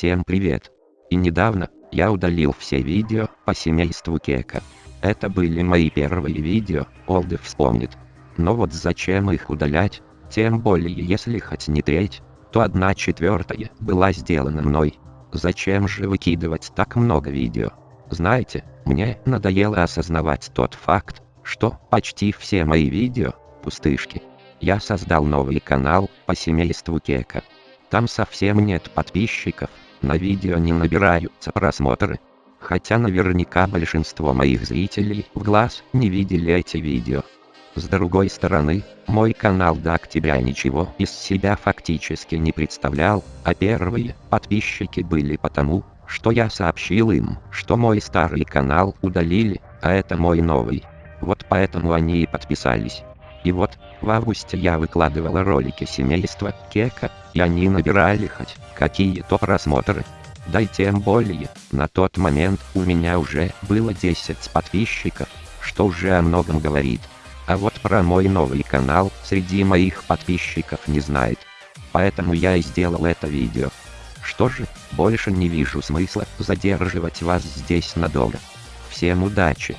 Всем привет! И недавно, я удалил все видео по семейству Кека. Это были мои первые видео, Олды вспомнит. Но вот зачем их удалять, тем более если хоть не треть, то одна четвертая была сделана мной. Зачем же выкидывать так много видео? Знаете, мне надоело осознавать тот факт, что почти все мои видео – пустышки. Я создал новый канал по семейству Кека. Там совсем нет подписчиков, на видео не набираются просмотры. Хотя наверняка большинство моих зрителей в глаз не видели эти видео. С другой стороны, мой канал до октября ничего из себя фактически не представлял, а первые подписчики были потому, что я сообщил им, что мой старый канал удалили, а это мой новый. Вот поэтому они и подписались. И вот, в августе я выкладывал ролики семейства Кека, и они набирали хоть какие-то просмотры. Да и тем более, на тот момент у меня уже было 10 подписчиков, что уже о многом говорит. А вот про мой новый канал среди моих подписчиков не знает. Поэтому я и сделал это видео. Что же, больше не вижу смысла задерживать вас здесь надолго. Всем удачи!